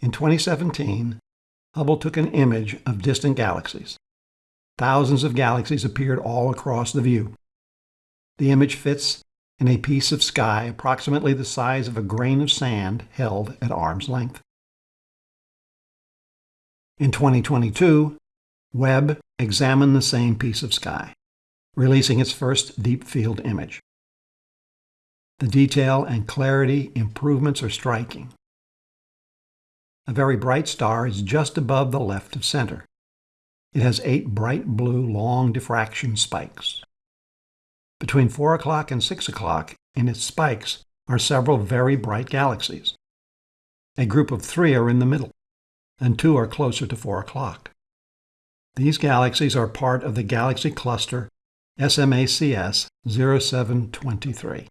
In 2017, Hubble took an image of distant galaxies. Thousands of galaxies appeared all across the view. The image fits in a piece of sky approximately the size of a grain of sand held at arm's length. In 2022, Webb examined the same piece of sky, releasing its first deep field image. The detail and clarity improvements are striking. A very bright star is just above the left of center. It has eight bright blue long diffraction spikes. Between 4 o'clock and 6 o'clock in its spikes are several very bright galaxies. A group of three are in the middle, and two are closer to 4 o'clock. These galaxies are part of the galaxy cluster SMACS 0723.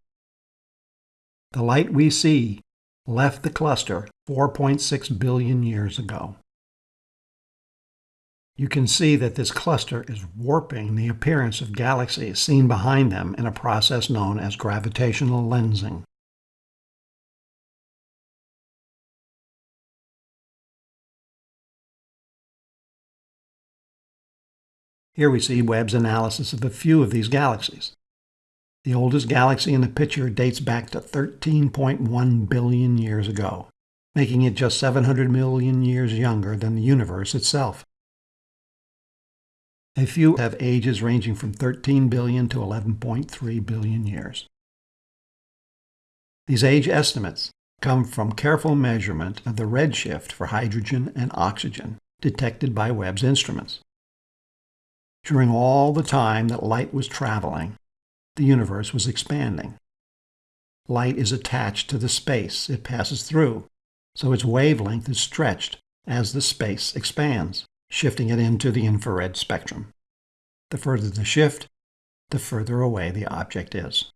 The light we see left the cluster 4.6 billion years ago. You can see that this cluster is warping the appearance of galaxies seen behind them in a process known as gravitational lensing. Here we see Webb's analysis of a few of these galaxies. The oldest galaxy in the picture dates back to 13.1 billion years ago, making it just 700 million years younger than the universe itself. A few have ages ranging from 13 billion to 11.3 billion years. These age estimates come from careful measurement of the redshift for hydrogen and oxygen detected by Webb's instruments. During all the time that light was traveling, the universe was expanding. Light is attached to the space it passes through, so its wavelength is stretched as the space expands, shifting it into the infrared spectrum. The further the shift, the further away the object is.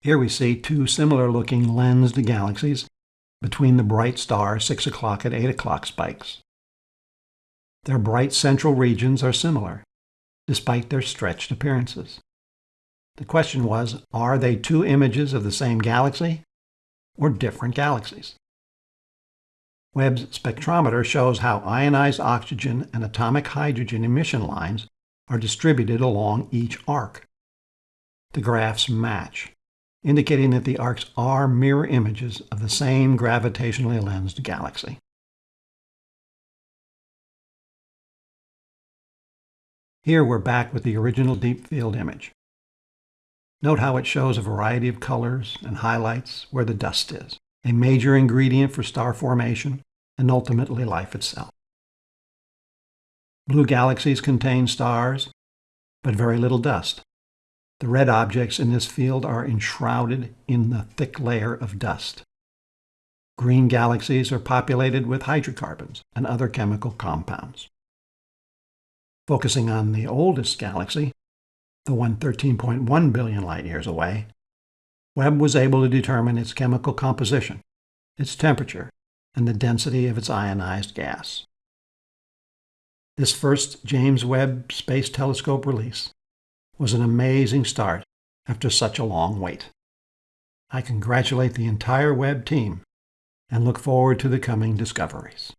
Here we see two similar-looking lensed galaxies between the bright star 6 o'clock and 8 o'clock spikes. Their bright central regions are similar, despite their stretched appearances. The question was, are they two images of the same galaxy or different galaxies? Webb's spectrometer shows how ionized oxygen and atomic hydrogen emission lines are distributed along each arc. The graphs match, indicating that the arcs are mirror images of the same gravitationally lensed galaxy. Here we're back with the original deep field image. Note how it shows a variety of colors and highlights where the dust is, a major ingredient for star formation and ultimately life itself. Blue galaxies contain stars, but very little dust. The red objects in this field are enshrouded in the thick layer of dust. Green galaxies are populated with hydrocarbons and other chemical compounds. Focusing on the oldest galaxy, the one 13.1 billion light years away, Webb was able to determine its chemical composition, its temperature, and the density of its ionized gas. This first James Webb Space Telescope release was an amazing start after such a long wait. I congratulate the entire Webb team and look forward to the coming discoveries.